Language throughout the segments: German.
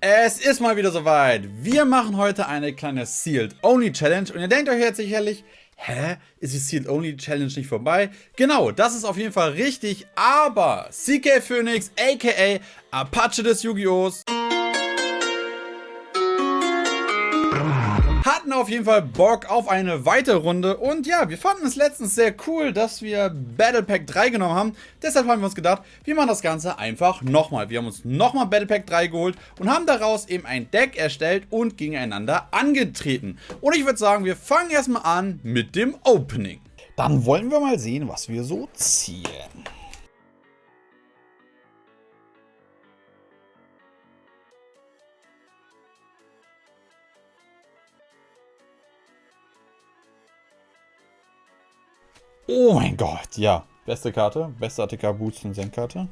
Es ist mal wieder soweit. Wir machen heute eine kleine Sealed Only Challenge und ihr denkt euch jetzt sicherlich, hä, ist die Sealed Only Challenge nicht vorbei? Genau, das ist auf jeden Fall richtig, aber CK Phoenix aka Apache des Yu-Gi-Ohs hatten auf jeden Fall Bock auf eine weitere Runde und ja, wir fanden es letztens sehr cool, dass wir Battle Pack 3 genommen haben. Deshalb haben wir uns gedacht, wir machen das Ganze einfach nochmal. Wir haben uns nochmal Battle Pack 3 geholt und haben daraus eben ein Deck erstellt und gegeneinander angetreten. Und ich würde sagen, wir fangen erstmal an mit dem Opening. Dann wollen wir mal sehen, was wir so ziehen. Oh mein Gott, ja. Beste Karte, beste ATK Boost und Senkkarte.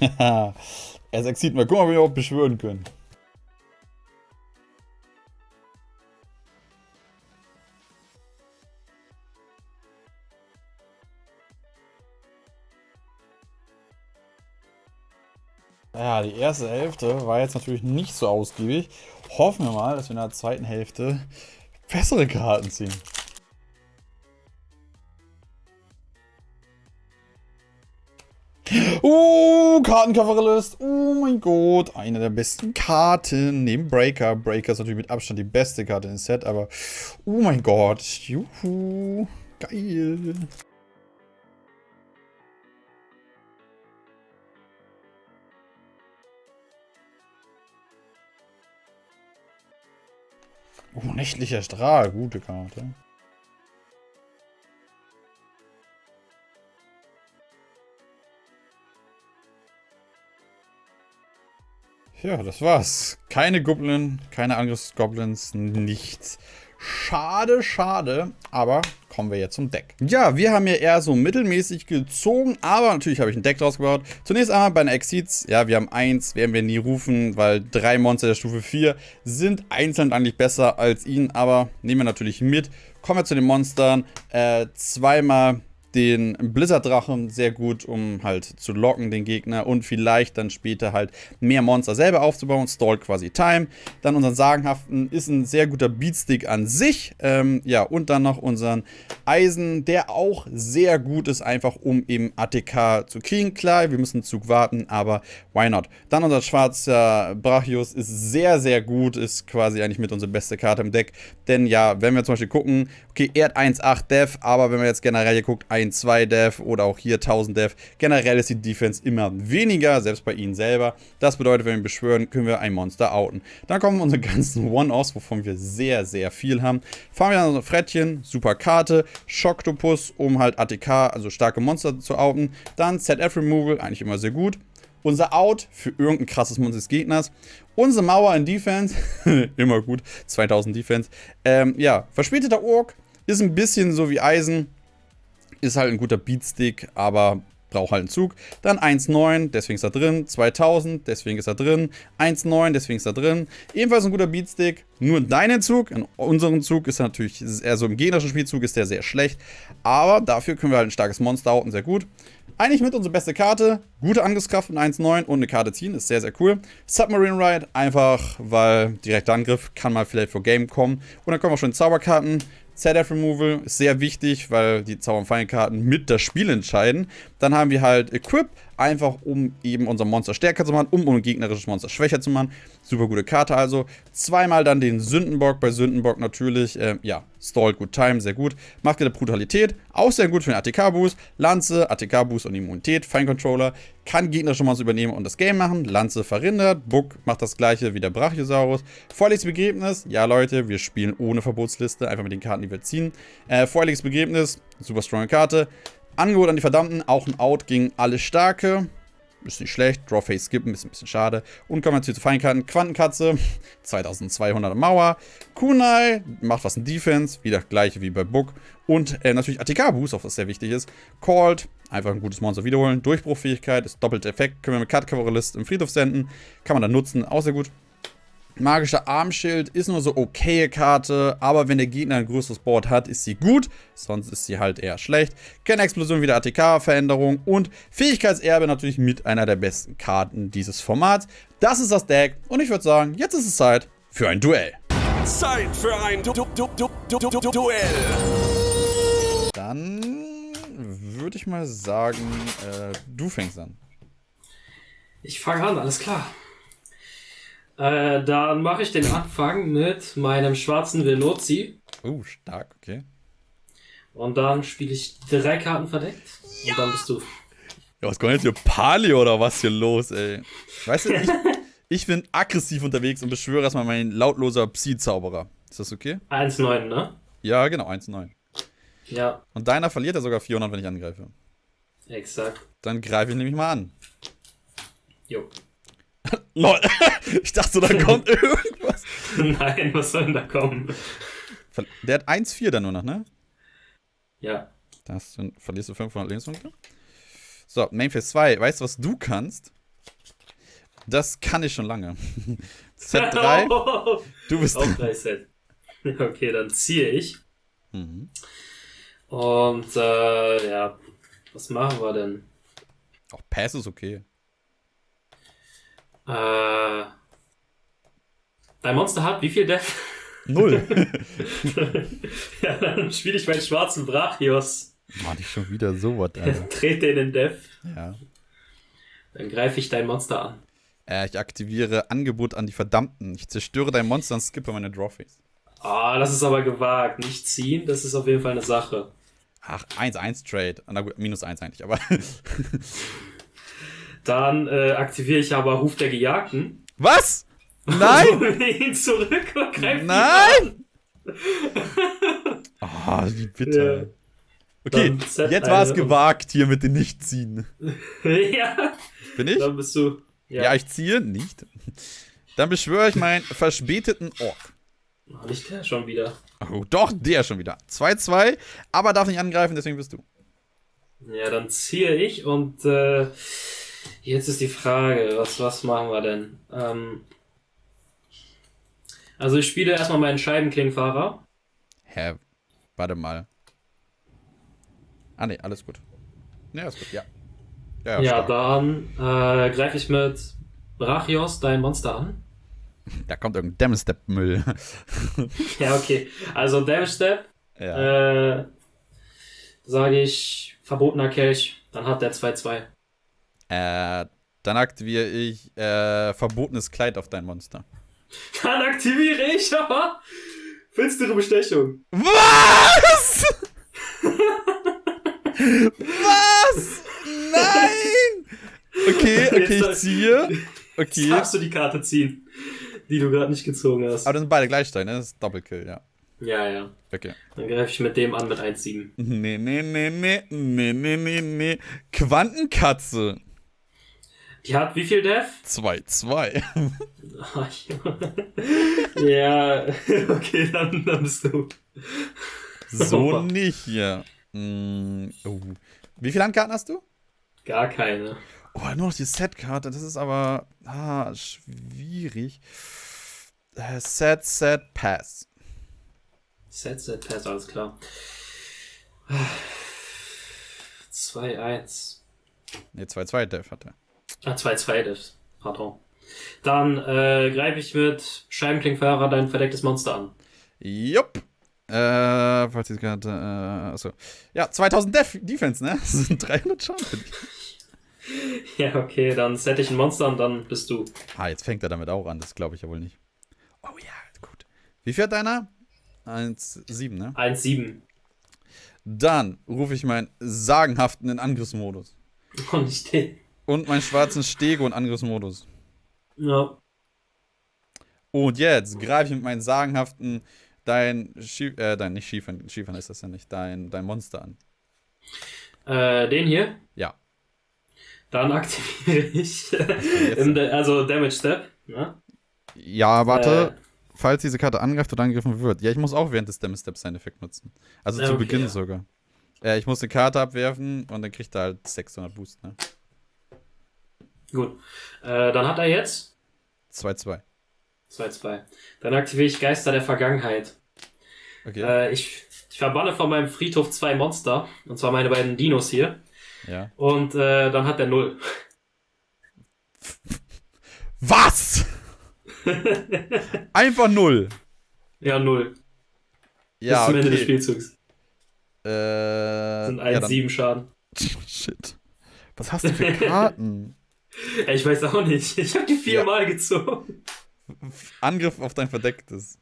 er exit mal. Guck mal, wie wir auch beschwören können. Ja, die erste Hälfte war jetzt natürlich nicht so ausgiebig. Hoffen wir mal, dass wir in der zweiten Hälfte bessere Karten ziehen. Oh, Kartencoverlist. Oh mein Gott. Eine der besten Karten neben Breaker. Breaker ist natürlich mit Abstand die beste Karte im Set, aber oh mein Gott. Juhu. Geil. Oh, nächtlicher Strahl. Gute Karte. Ja, das war's. Keine Goblin, keine Angriffsgoblins, nichts. Schade, schade, aber kommen wir jetzt zum Deck. Ja, wir haben hier eher so mittelmäßig gezogen, aber natürlich habe ich ein Deck draus gebaut. Zunächst einmal bei den Exceeds, ja, wir haben eins, werden wir nie rufen, weil drei Monster der Stufe 4 sind einzeln eigentlich besser als ihn, aber nehmen wir natürlich mit. Kommen wir zu den Monstern, äh, zweimal den Blizzard-Drachen sehr gut, um halt zu locken, den Gegner und vielleicht dann später halt mehr Monster selber aufzubauen. Stall quasi Time. Dann unseren Sagenhaften ist ein sehr guter Beatstick an sich. Ähm, ja, und dann noch unseren Eisen, der auch sehr gut ist, einfach um eben ATK zu kriegen. Klar, wir müssen einen Zug warten, aber why not? Dann unser schwarzer Brachius ist sehr, sehr gut, ist quasi eigentlich mit unsere beste Karte im Deck. Denn ja, wenn wir zum Beispiel gucken, okay, er hat 1,8 Dev, aber wenn man jetzt generell hier guckt, 1 2 Dev oder auch hier 1000 Dev. Generell ist die Defense immer weniger, selbst bei ihnen selber. Das bedeutet, wenn wir beschwören, können wir ein Monster outen. Dann kommen unsere ganzen One-Offs, wovon wir sehr, sehr viel haben. Fahren wir an unser Frettchen, super Karte, Schocktopus, um halt ATK, also starke Monster zu outen. Dann ZF Removal, eigentlich immer sehr gut. Unser Out für irgendein krasses Monster des Gegners. Unsere Mauer in Defense, immer gut, 2000 Defense. Ähm, ja, verspäteter Ork, ist ein bisschen so wie Eisen, ist halt ein guter Beatstick, aber braucht halt einen Zug. Dann 1,9, deswegen ist er drin. 2000, deswegen ist er drin. 1,9, deswegen ist er drin. Ebenfalls ein guter Beatstick. Nur in deinen Zug, in unserem Zug ist er natürlich, ist eher so im gegnerischen Spielzug ist der sehr schlecht. Aber dafür können wir halt ein starkes Monster hauten, sehr gut. Eigentlich mit unsere beste Karte. Gute Angriffskraft in 1,9 und eine Karte ziehen, ist sehr, sehr cool. Submarine Ride, einfach weil direkter Angriff kann mal vielleicht vor Game kommen. Und dann kommen auch schon Zauberkarten. ZF Removal ist sehr wichtig, weil die Zauber- und Fallenkarten mit das Spiel entscheiden. Dann haben wir halt Equip, einfach um eben unser Monster stärker zu machen, um ein gegnerisches Monster schwächer zu machen. Super gute Karte also. Zweimal dann den Sündenbock, bei Sündenbock natürlich, äh, ja, Stalled Good Time, sehr gut. Macht der Brutalität, auch sehr gut für den ATK-Boost. Lanze, ATK-Boost und Immunität, Fine Controller, kann gegnerische Monster übernehmen und das Game machen. Lanze verhindert, Book macht das gleiche wie der Brachiosaurus. Vorliches Begräbnis, ja Leute, wir spielen ohne Verbotsliste, einfach mit den Karten, die wir ziehen. Äh, Vorliches Begräbnis, super strong Karte. Angebot an die Verdammten, auch ein Out gegen alle Starke. Ist nicht schlecht. Drawface skippen, ist ein bisschen schade. Und kommen wir zu Feinkarten. Quantenkatze, 2200 Mauer. Kunai, macht was in Defense, wieder gleiche wie bei Book. Und äh, natürlich ATK-Boost, auch was sehr wichtig ist. Called, einfach ein gutes Monster wiederholen. Durchbruchfähigkeit, ist doppelte Effekt. Können wir mit Cover List im Friedhof senden. Kann man dann nutzen, auch sehr gut. Magischer Armschild ist nur so okaye Karte, aber wenn der Gegner ein größeres Board hat, ist sie gut, sonst ist sie halt eher schlecht. Keine Explosion wie der ATK-Veränderung und Fähigkeitserbe natürlich mit einer der besten Karten dieses Formats. Das ist das Deck und ich würde sagen, jetzt ist es Zeit für ein Duell. Zeit für ein du du du du du du du Duell. Dann würde ich mal sagen, äh, du fängst an. Ich fange an, alles klar. Äh, dann mache ich den Anfang mit meinem schwarzen Veloci. Oh, stark, okay. Und dann spiele ich drei Karten verdeckt. Und dann bist du. Ja, was kommt jetzt hier? Palio oder was hier los, ey? Weißt du, ich, ich bin aggressiv unterwegs und beschwöre erstmal meinen lautloser Psi-Zauberer. Ist das okay? 1,9, ne? Ja, genau, 1-9. Ja, Und deiner verliert er sogar 400, wenn ich angreife. exakt. Dann greife ich nämlich mal an. Jo. Lol. Ich dachte, da kommt irgendwas. Nein, was soll denn da kommen? Der hat 1-4 dann nur noch, ne? Ja. Da verlierst du 500 Lebenspunkte. So, Mainphase 2. Weißt du, was du kannst? Das kann ich schon lange. Set 3. Oh, Du bist Auch drei Set. Okay, dann ziehe ich. Mhm. Und äh, ja, was machen wir denn? Auch Pass ist okay. Äh, dein Monster hat wie viel Def? Null. ja, dann spiele ich meinen schwarzen Brachios. Mann, ich schon wieder sowas, Alter. Trete in den Def. Ja. Dann greife ich dein Monster an. Äh, ich aktiviere Angebot an die Verdammten. Ich zerstöre dein Monster und skippe meine Drawface. Ah, das ist aber gewagt. Nicht ziehen, das ist auf jeden Fall eine Sache. Ach, 1-1 Trade. Na gut, minus 1 eigentlich, aber. Dann äh, aktiviere ich aber Ruf der Gejagten. Was? Nein! Hole ihn zurück und greife ihn Nein! Ah, wie bitter. Ja. Okay, jetzt war es eine- gewagt hier mit den Nichtziehen. ja, Bin ich? dann bist du. Ja. ich ziehe nicht. Dann beschwöre ich meinen verspäteten Ork. Oh, nicht der schon wieder. Oh, doch, der schon wieder. 2-2, aber darf nicht angreifen, deswegen bist du. Ja, dann ziehe ich und äh, jetzt ist die Frage, was, was machen wir denn? Ähm, also ich spiele erstmal meinen Scheibenklingfahrer. Hä? Warte mal. Ah, ne, alles gut. Ne, alles gut, ja. Ja, Ja, dann äh, greife ich mit Brachios dein Monster an. Da kommt irgendein Damn-Step-Müll. Ja, okay. Also Damage Step, ja. äh, sage ich verbotener Kelch, dann hat der 2-2. Äh, dann aktiviere ich äh, verbotenes Kleid auf dein Monster. Dann aktiviere ich aber finstere Bestechung. Was? Was? Nein! Okay, okay, ich Jetzt- ziehe. Jetzt Okay. darfst du die Karte ziehen, die du gerade nicht gezogen hast. Aber das sind beide gleich stark, ne? Das ist Doppelkill, ja. Ja, ja. Okay. Dann greife ich mit dem an mit 1-7. Nee, nee, nee, nee, nee, nee, nee, nee. Quantenkatze. Die hat wie viel Def? 2-2. ja, okay, dann, dann bist du. So nicht hier. Mm, oh. Wie viele Handkarten hast du? Gar keine. Oh, nur noch die Set-Karte. Das ist aber ah, schwierig. Äh, Set, Set, Pass. Set, Set, Pass, alles klar. 2-1. Ne, 2-2 Def hat er. Ah, 2-2 Defs. Pardon. Dann äh, greife ich mit Scheibenklingfahrer dein verdecktes Monster an. Jupp. Äh, falls diese Karte, äh, achso. Ja, 2000 Def Defense, ne? Das sind 300 Schaden. Ja, okay, dann set ich ein Monster und dann bist du. Ah, jetzt fängt er damit auch an. Das glaube ich ja wohl nicht. Oh ja, gut. Wie viel hat deiner? 1,7, ne? 1-7. Dann rufe ich meinen sagenhaften in Angriffsmodus. Und ich den. Und meinen schwarzen Stego in Angriffsmodus. Ja. Und jetzt greife ich mit meinen sagenhaften dein Schief, äh, dein, nicht Schiefern, Schiefern ist das ja nicht, dein, dein Monster an. Äh, den hier. Ja. Dann aktiviere ich. Da- also Damage Step. Ne? Ja, warte. Äh. Falls diese Karte angreift oder angegriffen wird. Ja, ich muss auch während des Damage Steps seinen Effekt nutzen. Also Ja, zu okay, Beginn ja. sogar. Äh, ich muss eine Karte abwerfen und dann kriegt er halt 600 Boost, ne? Gut. Äh, dann hat er jetzt 2-2. 2-2. Dann aktiviere ich Geister der Vergangenheit. Okay. Äh, ich, ich verbanne von meinem Friedhof zwei Monster. Und zwar meine beiden Dinos hier. ja. Und äh, dann hat er null. Was? Einfach null. Ja, null. Ja, Bis zum Ende des okay. Spielzugs. Äh, sind ja, dann- 1-7 Schaden. Shit. Was hast du für Karten? Ja, ich weiß auch nicht. Ich habe die viermal gezogen. Angriff auf dein Verdecktes.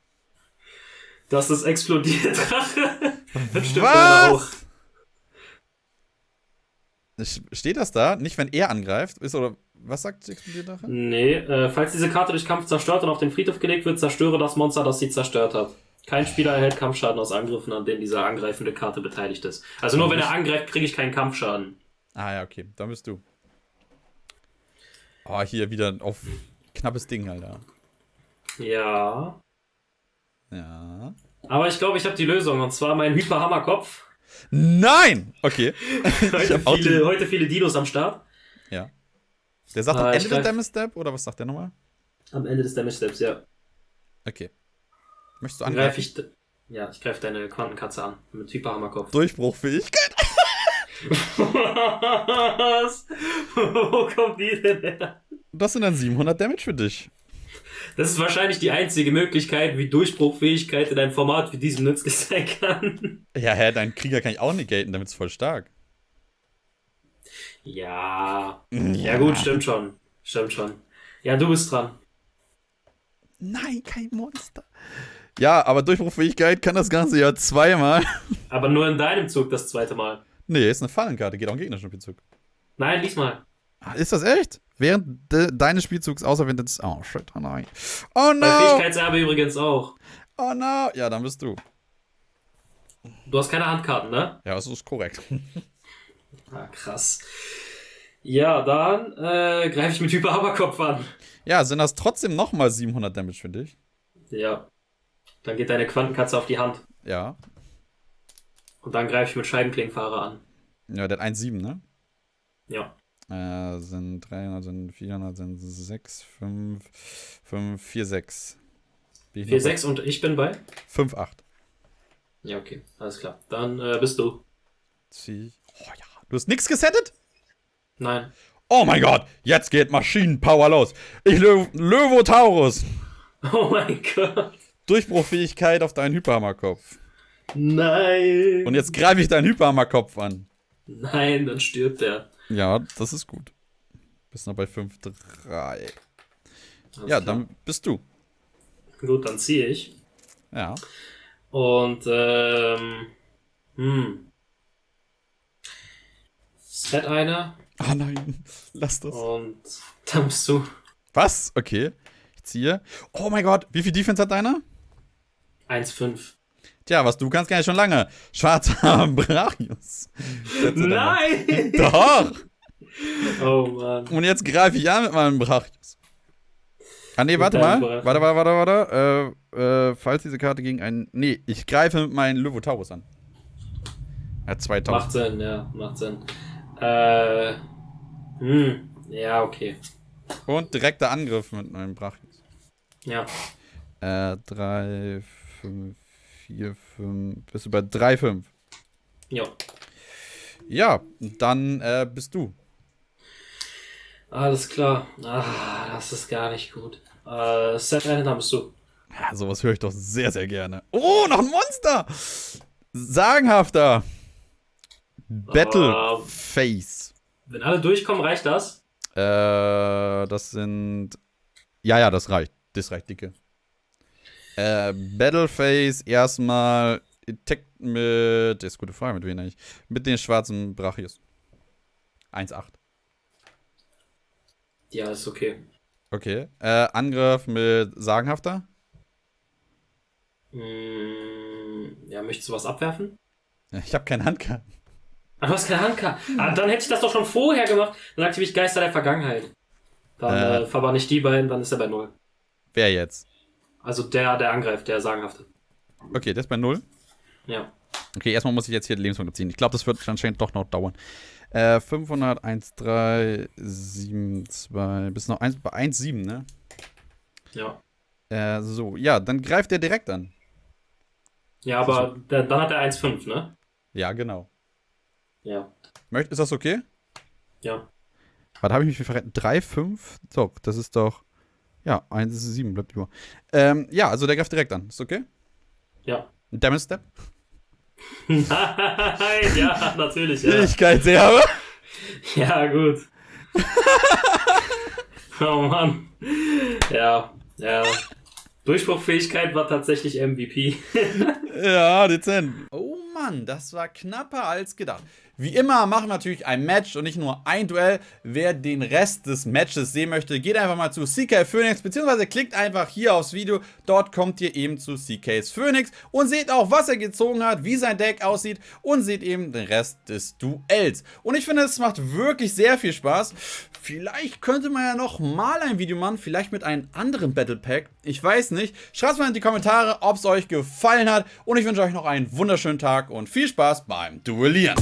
Das ist explodiert, Drache. Das stimmt leider auch. Steht das da? Nicht, wenn er angreift? Ist oder was sagt die explodierte Drache? Nee, äh, falls diese Karte durch Kampf zerstört und auf den Friedhof gelegt wird, zerstöre das Monster, das sie zerstört hat. Kein Spieler erhält Kampfschaden aus Angriffen, an denen diese angreifende Karte beteiligt ist. Also nur wenn er angreift, kriege ich keinen Kampfschaden. Ah ja, okay. Dann bist du. Oh, hier wieder auf knappes Ding, Alter. Ja. Ja. Aber ich glaube, ich habe die Lösung. Und zwar mein Hyperhammerkopf. Nein! Okay. Heute viele, heute viele Dinos am Start. Ja. Der sagt am Ah, ich Ende des greif- Damage Step oder was sagt der nochmal? Am Ende des Damage Steps, ja. Okay. Möchtest du angreifen? ich. Ja, ich greife deine Quantenkatze an. Mit Hyperhammerkopf. Durchbruchfähigkeit. Was? Wo kommt die denn her? Das sind dann 700 Damage für dich. Das ist wahrscheinlich die einzige Möglichkeit, wie Durchbruchfähigkeit in einem Format wie diesem nützlich sein kann. Ja, hä, dein Krieger kann ich auch negaten, damit ist voll stark. Ja. Ja, gut, stimmt schon. Stimmt schon. Ja, du bist dran. Nein, kein Monster. Ja, aber Durchbruchfähigkeit kann das Ganze ja zweimal. Aber nur in deinem Zug das zweite Mal. Nee, ist eine Fallenkarte, geht auch im gegnerischen Spielzug. Nein, lies mal. Ah, Ist das echt? Während de deines Spielzugs, außer wenn das. Oh, shit, oh nein. Oh Bei no! Fähigkeitserbe übrigens auch. Oh no! Ja, dann bist du. Du hast keine Handkarten, ne? Ja, das ist korrekt. Ah, krass. Ja, dann äh, greife ich mit Hyperhammerkopf an. Ja, sind das trotzdem nochmal 700 Damage für dich? Ja. Dann geht deine Quantenkatze auf die Hand. Ja. Und dann greife ich mit Scheibenklingfahrer an. Ja, der hat 1,7, ne? Ja. Äh, sind 300, sind 400, sind 6, 5, 5, 4, 6. 4, 6 und ich bin bei? 5, 8. Ja, okay. Alles klar. Dann äh, bist du. Zieh. Oh ja. Du hast nix gesettet? Nein. Oh mein Gott, jetzt geht Maschinenpower los. Ich Lö Löwotaurus. Oh mein Gott. Durchbruchfähigkeit auf deinen Hyperhammerkopf. Nein. Und jetzt greife ich deinen Hyperhammerkopf an. Nein, dann stirbt er. Ja, das ist gut. Bist noch bei 5, 3. Alles Ja, klar. dann bist du. Gut, dann ziehe ich. Ja. Und, ähm. Hm. Set einer. Ah nein, lass das. Und dann bist du. Was? Okay. Ich ziehe. Oh mein Gott, wie viel Defense hat deiner? 1,5. Tja, was du kannst, kann ich schon lange. Schwarzer mal. Nein! Doch! Oh Mann. Und jetzt greife ich an mit meinem Brachius. Ah, nee, warte mal. Warte, warte, warte, warte. Äh, äh, falls diese Karte gegen einen. Nee, ich greife mit meinem Löwotaurus an. Er hat 2000. Macht Sinn, ja, macht Sinn. Äh. Hm. Ja, okay. Und direkter Angriff mit meinem Brachius. Ja. Äh, 3, 5, 4, 5. Bist du bei 3, 5? Ja. Ja, dann äh, bist du. Alles klar. Ah, das ist gar nicht gut. Äh, Set dann bist du. Ja, sowas höre ich doch sehr, sehr gerne. Oh, noch ein Monster! Sagenhafter. Battleface. Wenn alle durchkommen, reicht das? Äh, das sind. Ja, ja, das reicht. Das reicht dicke. Äh, Battleface erstmal Attack mit. Das ist gute Frage, mit wem eigentlich? Mit den schwarzen Brachius. 1,8. Ja, ist okay. Okay. Äh, Angriff mit Sagenhafter. Hm, ja, möchtest du was abwerfen? Ich habe keine Handkarten. Ah, du hast keine Handkarte. Ah, dann hätte ich das doch schon vorher gemacht. Dann aktiviere ich Geister der Vergangenheit. Dann Äh. äh, verbann ich die beiden, dann ist er bei Null. Wer jetzt? Also der, der angreift, der sagenhafte. Okay, der ist bei 0. Ja. Okay, erstmal muss ich jetzt hier die Lebenspunkte ziehen. Ich glaube, das wird anscheinend doch noch dauern. Äh, 500, 1, 3, 7, 2, bis noch 1, bei 1, 7, ne? Ja. Äh, so, ja, dann greift er direkt an. Ja, aber der, dann hat er 1,5, ne? Ja, genau. Ja. Möcht, ist das okay? Ja. Warte, habe ich mich verraten? 3, 5? So, das ist doch. Ja, 1 ist 7, bleibt über. Ähm, ja, also der greift direkt an. Ist okay? Ja. Damage Step? Nein, ja, natürlich, ja. Fähigkeitsserbe? Ja, gut. oh Mann. Ja, ja. Durchbruchfähigkeit war tatsächlich MVP. Ja, dezent. Oh Mann, das war knapper als gedacht. Wie immer machen wir natürlich ein Match und nicht nur ein Duell. Wer den Rest des Matches sehen möchte, geht einfach mal zu CK Phoenix, beziehungsweise klickt einfach hier aufs Video. Dort kommt ihr eben zu CKs Phoenix und seht auch, was er gezogen hat, wie sein Deck aussieht und seht eben den Rest des Duells. Und ich finde, es macht wirklich sehr viel Spaß. Vielleicht könnte man ja noch mal ein Video machen, vielleicht mit einem anderen Battle Pack. Ich weiß nicht. Schreibt mal in die Kommentare, ob es euch gefallen hat. Und ich wünsche euch noch einen wunderschönen Tag und viel Spaß beim Duellieren.